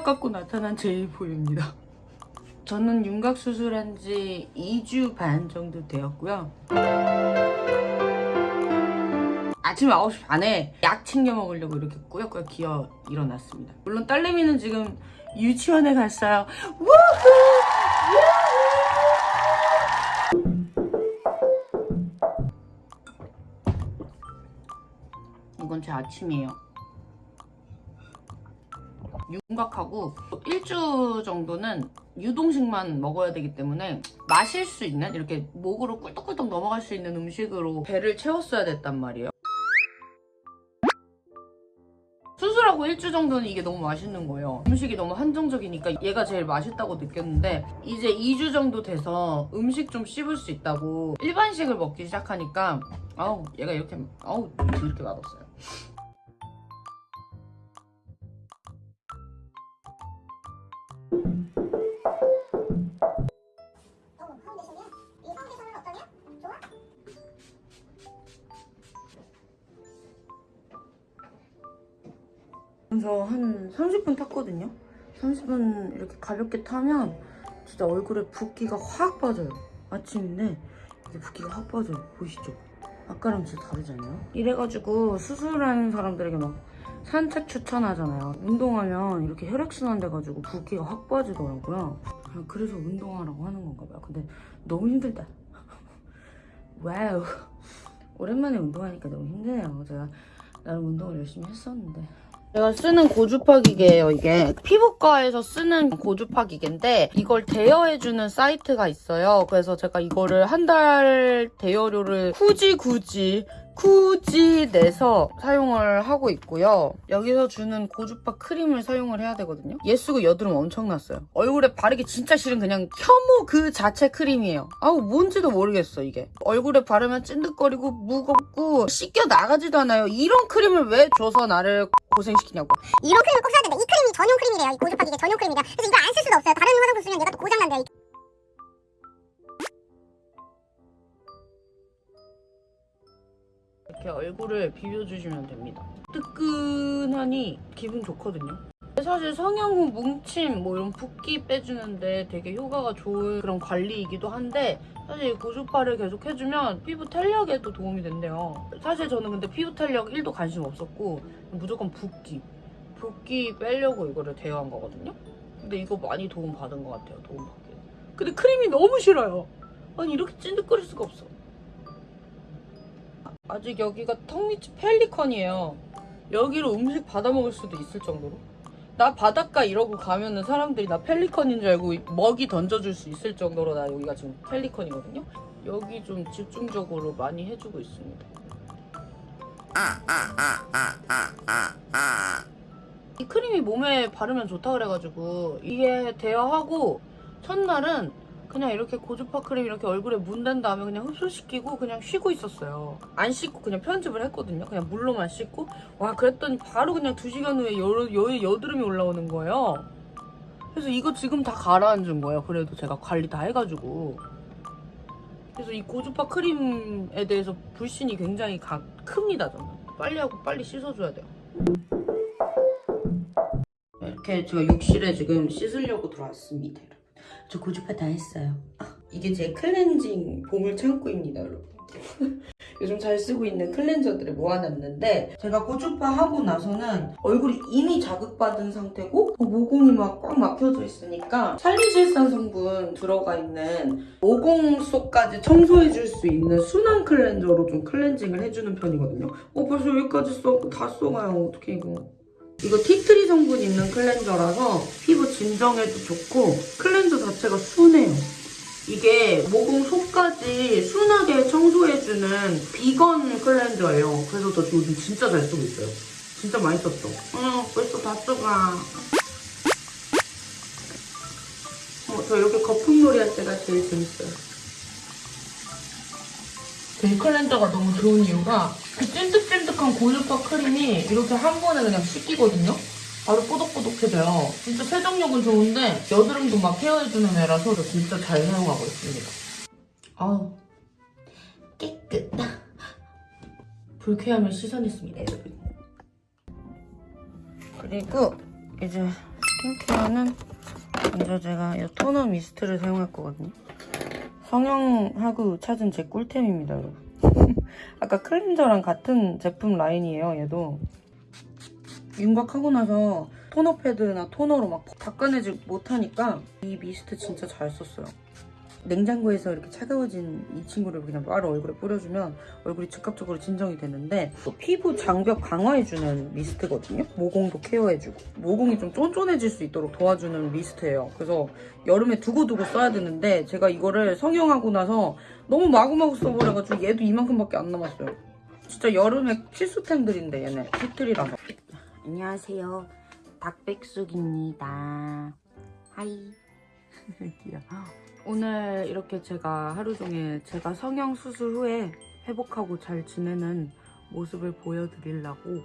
근력 갖고 나타난 제이포입니다. 저는 윤곽 수술한 지 2주 반 정도 되었고요. 아침 9시 반에 약 챙겨 먹으려고 이렇게 꾸역꾸역 기어 일어났습니다. 물론 딸내미는 지금 유치원에 갔어요. 이건 제 아침이에요. 윤곽하고 일주 정도는 유동식만 먹어야 되기 때문에 마실 수 있는 이렇게 목으로 꿀떡꿀떡 넘어갈 수 있는 음식으로 배를 채웠어야 됐단 말이에요. 수술하고 일주 정도는 이게 너무 맛있는 거예요. 음식이 너무 한정적이니까 얘가 제일 맛있다고 느꼈는데 이제 2주 정도 돼서 음식 좀 씹을 수 있다고 일반식을 먹기 시작하니까 아우 얘가 이렇게 아우 이렇게 맛없어요. 그래서 한 30분 탔거든요. 30분 이렇게 가볍게 타면 진짜 얼굴에 붓기가 확 빠져요. 아침인데 이게 붓기가 확 빠져요. 보이시죠? 아까랑 진짜 다르잖아요. 이래가지고 수술하는 사람들에게 막 산책 추천하잖아요. 운동하면 이렇게 혈액순환 돼가지고 붓기가 확 빠지더라고요. 아, 그래서 운동하라고 하는 건가 봐요. 근데 너무 힘들다. 와우. 오랜만에 운동하니까 너무 힘드네요. 제가 나름 운동을 열심히 했었는데. 제가 쓰는 고주파 기계예요, 이게. 피부과에서 쓰는 고주파 기계인데 이걸 대여해주는 사이트가 있어요. 그래서 제가 이거를 한 달 대여료를 굳이 굳이 굳이 내서 사용을 하고 있고요. 여기서 주는 고주파 크림을 사용을 해야 되거든요. 얘 쓰고 여드름 엄청 났어요. 얼굴에 바르기 진짜 싫은 그냥 혐오 그 자체 크림이에요. 아우 뭔지도 모르겠어 이게. 얼굴에 바르면 찐득거리고 무겁고 씻겨 나가지도 않아요. 이런 크림을 왜 줘서 나를 고생시키냐고. 이런 크림을 꼭 써야 된다. 이 크림이 전용 크림이래요. 이 고주파 기계 전용 크림이다. 그래서 이걸 안쓸 수가 없어요. 다른 화장품 쓰면 얘가 또 고장난대요. 이렇게 얼굴을 비벼주시면 됩니다. 뜨끈하니 기분 좋거든요. 사실 성형 후 뭉침, 뭐 이런 붓기 빼주는데 되게 효과가 좋은 그런 관리이기도 한데 사실 고주파를 계속 해주면 피부 탄력에도 도움이 된대요. 사실 저는 근데 피부 탄력 1도 관심 없었고 무조건 붓기, 붓기 빼려고 이거를 대여한 거거든요. 근데 이거 많이 도움 받은 것 같아요, 도움 받기. 근데 크림이 너무 싫어요. 아니 이렇게 찐득거릴 수가 없어. 아직 여기가 턱 밑이 펠리컨이에요. 여기로 음식 받아 먹을 수도 있을 정도로. 나 바닷가 이러고 가면은 사람들이 나 펠리컨인 줄 알고 먹이 던져줄 수 있을 정도로 나 여기가 지금 펠리컨이거든요. 여기 좀 집중적으로 많이 해주고 있습니다. 이 크림이 몸에 바르면 좋다 그래가지고 이게 대여하고 첫날은 그냥 이렇게 고주파 크림 이렇게 얼굴에 문댄 다음에 그냥 흡수시키고 그냥 쉬고 있었어요. 안 씻고 그냥 편집을 했거든요. 그냥 물로만 씻고. 와, 그랬더니 바로 그냥 2시간 후에 여, 여, 여드름이 올라오는 거예요. 그래서 이거 지금 다 가라앉은 거예요. 그래도 제가 관리 다 해가지고. 그래서 이 고주파 크림에 대해서 불신이 굉장히 가, 큽니다, 저는. 빨리 하고 빨리 씻어줘야 돼요. 이렇게 제가 욕실에 지금 씻으려고 들어왔습니다. 저 고주파 다 했어요. 아, 이게 제 클렌징 보물 창고입니다, 여러분. 요즘 잘 쓰고 있는 클렌저들을 모아놨는데 제가 고주파 하고 나서는 얼굴이 이미 자극받은 상태고 모공이 막 꽉 막혀져 있으니까 살리실산 성분 들어가 있는 모공 속까지 청소해줄 수 있는 순한 클렌저로 좀 클렌징을 해주는 편이거든요. 어 벌써 여기까지 써, 다 써가요. 어떻게 이거. 이거 티트리 성분 있는 클렌저라서 피부 진정에도 좋고 클렌저 자체가 순해요. 이게 모공 속까지 순하게 청소해주는 비건 클렌저예요. 그래서 저 요즘 진짜 잘 쓰고 있어요. 진짜 많이 썼어. 어, 벌써 다 써가. 어, 저 이렇게 거품놀이 할 때가 제일 재밌어요. 이 클렌저가 너무 좋은 이유가 그 찐득찐득한 고주파 크림이 이렇게 한 번에 그냥 씻기거든요? 바로 뽀독뽀독해져요. 진짜 세정력은 좋은데 여드름도 막 케어해주는 애라서 저 진짜 잘 사용하고 있습니다. 아우 깨끗. 불쾌함을 씻어냈습니다, 여러분. 그리고 이제 스킨케어는 먼저 제가 이 토너 미스트를 사용할 거거든요. 성형하고 찾은 제 꿀템입니다, 여러분. 아까 클렌저랑 같은 제품 라인이에요, 얘도. 윤곽하고 나서 토너 패드나 토너로 막 닦아내지 못하니까 이 미스트 진짜 잘 썼어요. 냉장고에서 이렇게 차가워진 이 친구를 그냥 바로 얼굴에 뿌려주면 얼굴이 즉각적으로 진정이 되는데 또 피부 장벽 강화해주는 미스트거든요. 모공도 케어해주고 모공이 좀 쫀쫀해질 수 있도록 도와주는 미스트예요. 그래서 여름에 두고두고 써야 되는데 제가 이거를 성형하고 나서 너무 마구마구 써버려가지고 얘도 이만큼밖에 안 남았어요. 진짜 여름에 필수템들인데 얘네 티틀이라서 안녕하세요 닭백숙입니다 하이 귀여워 오늘 이렇게 제가 하루 종일 제가 성형 수술 후에 회복하고 잘 지내는 모습을 보여드리려고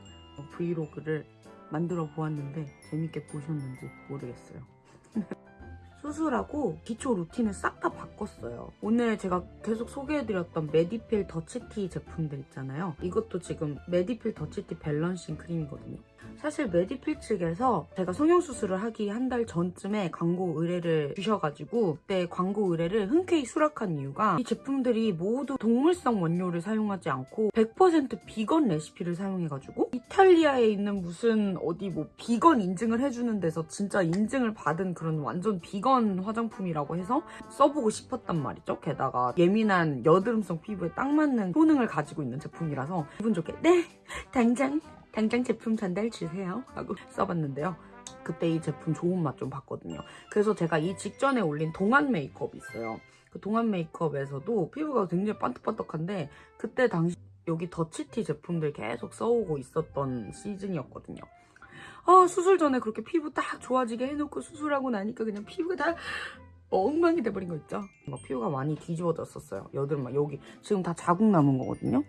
브이로그를 만들어 보았는데 재밌게 보셨는지 모르겠어요. 수술하고 기초 루틴을 싹 다 바꿨어요. 오늘 제가 계속 소개해드렸던 메디필 더치티 제품들 있잖아요. 이것도 지금 메디필 더치티 밸런싱 크림이거든요. 사실 메디필 측에서 제가 성형수술을 하기 한 달 전쯤에 광고 의뢰를 주셔가지고 그때 광고 의뢰를 흔쾌히 수락한 이유가 이 제품들이 모두 동물성 원료를 사용하지 않고 100% 비건 레시피를 사용해가지고 이탈리아에 있는 무슨 어디 뭐 비건 인증을 해주는 데서 진짜 인증을 받은 그런 완전 비건 화장품이라고 해서 써보고 싶었단 말이죠. 게다가 예민한 여드름성 피부에 딱 맞는 효능을 가지고 있는 제품이라서 기분 좋게 네 당장 당장 제품 전달 주세요 하고 써봤는데요. 그때 이 제품 좋은 맛 좀 봤거든요. 그래서 제가 이 직전에 올린 동안 메이크업이 있어요. 그 동안 메이크업에서도 피부가 굉장히 반짝반짝한데 그때 당시 여기 더치티 제품들 계속 써오고 있었던 시즌이었거든요. 아 수술 전에 그렇게 피부 딱 좋아지게 해놓고 수술하고 나니까 그냥 피부가 다 엉망이 돼버린 거 있죠? 막 피부가 많이 뒤집어졌었어요. 여드름 막 여기 지금 다 자국 남은 거거든요.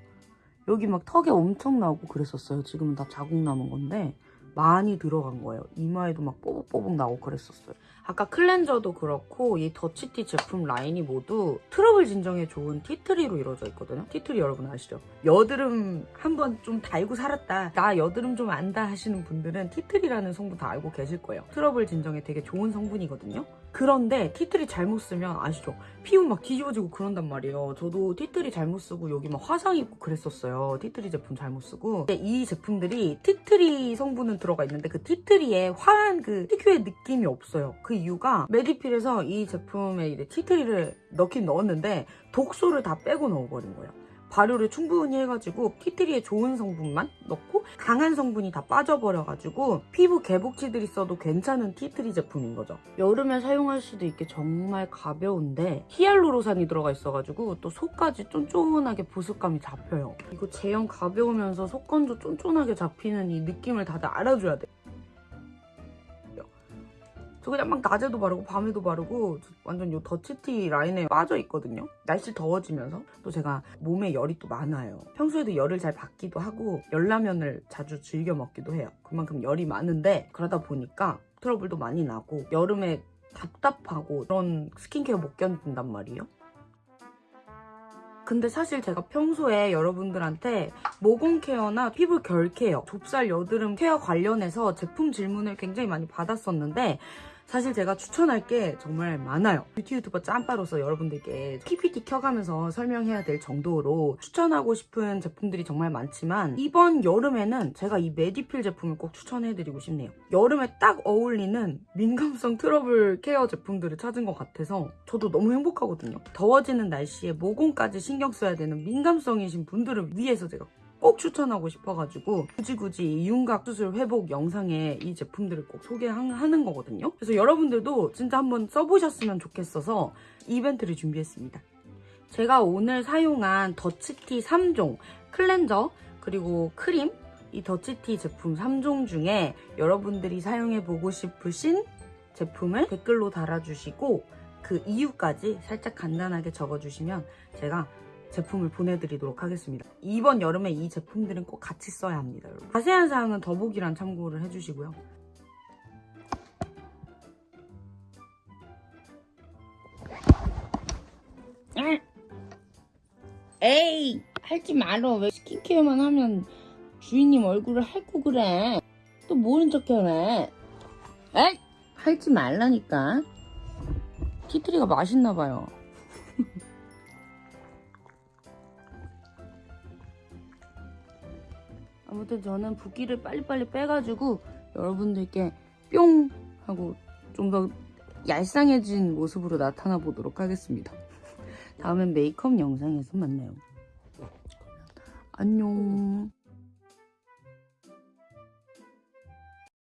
여기 막 턱에 엄청 나오고 그랬었어요. 지금은 다 자국 남은 건데 많이 들어간 거예요. 이마에도 막 뽀복뽀복 나오고 그랬었어요. 아까 클렌저도 그렇고 이 더치티 제품 라인이 모두 트러블 진정에 좋은 티트리로 이루어져 있거든요. 티트리 여러분 아시죠? 여드름 한번 좀 달고 살았다. 나 여드름 좀 안다 하시는 분들은 티트리라는 성분 다 알고 계실 거예요. 트러블 진정에 되게 좋은 성분이거든요. 그런데 티트리 잘못 쓰면 아시죠? 피부 막 뒤집어지고 그런단 말이에요. 저도 티트리 잘못 쓰고 여기 막 화상 입고 그랬었어요. 티트리 제품 잘못 쓰고. 근데 이 제품들이 티트리 성분은 들어가 있는데 그 티트리에 화한 그 특유의 느낌이 없어요. 그 이유가 메디필에서 이 제품에 이제 티트리를 넣긴 넣었는데 독소를 다 빼고 넣어버린 거예요. 발효를 충분히 해가지고 티트리에 좋은 성분만 넣고 강한 성분이 다 빠져버려가지고 피부 개복치들이 써도 괜찮은 티트리 제품인 거죠. 여름에 사용할 수도 있게 정말 가벼운데 히알루로산이 들어가 있어가지고 또 속까지 쫀쫀하게 보습감이 잡혀요. 이거 제형 가벼우면서 속건조 쫀쫀하게 잡히는 이 느낌을 다들 알아줘야 돼요. 저 그냥 막 낮에도 바르고 밤에도 바르고 저 완전 요 더치티 라인에 빠져 있거든요. 날씨 더워지면서 또 제가 몸에 열이 또 많아요. 평소에도 열을 잘 받기도 하고 열라면을 자주 즐겨 먹기도 해요. 그만큼 열이 많은데 그러다 보니까 트러블도 많이 나고 여름에 답답하고 그런 스킨케어 못 견딘단 말이에요. 근데 사실 제가 평소에 여러분들한테 모공 케어나 피부 결 케어, 좁쌀 여드름 케어 관련해서 제품 질문을 굉장히 많이 받았었는데 사실 제가 추천할 게 정말 많아요. 뷰티 유튜버 짬바로서 여러분들께 PPT 켜가면서 설명해야 될 정도로 추천하고 싶은 제품들이 정말 많지만 이번 여름에는 제가 이 메디필 제품을 꼭 추천해드리고 싶네요. 여름에 딱 어울리는 민감성 트러블 케어 제품들을 찾은 것 같아서 저도 너무 행복하거든요. 더워지는 날씨에 모공까지 신경 써야 되는 민감성이신 분들을 위해서 제가 꼭 추천하고 싶어가지고 굳이 굳이 이 윤곽 수술 회복 영상에 이 제품들을 꼭 소개하는 거거든요. 그래서 여러분들도 진짜 한번 써보셨으면 좋겠어서 이벤트를 준비했습니다. 제가 오늘 사용한 더치티 3종 클렌저 그리고 크림 이 더치티 제품 3종 중에 여러분들이 사용해보고 싶으신 제품을 댓글로 달아주시고 그 이유까지 살짝 간단하게 적어주시면 제가 제품을 보내드리도록 하겠습니다. 이번 여름에 이 제품들은 꼭 같이 써야 합니다. 여러분. 자세한 사항은 더보기란 참고를 해주시고요. 에이 하지 말어 왜 스킨케어만 하면 주인님 얼굴을 핥고 그래 또 모른 척 해네 에이 팔지 말라니까. 티트리가 맛있나 봐요. 아무튼 저는 붓기를 빨리빨리 빼가지고 여러분들께 뿅 하고 좀 더 얄쌍해진 모습으로 나타나 보도록 하겠습니다. 다음엔 메이크업 영상에서 만나요. 안녕.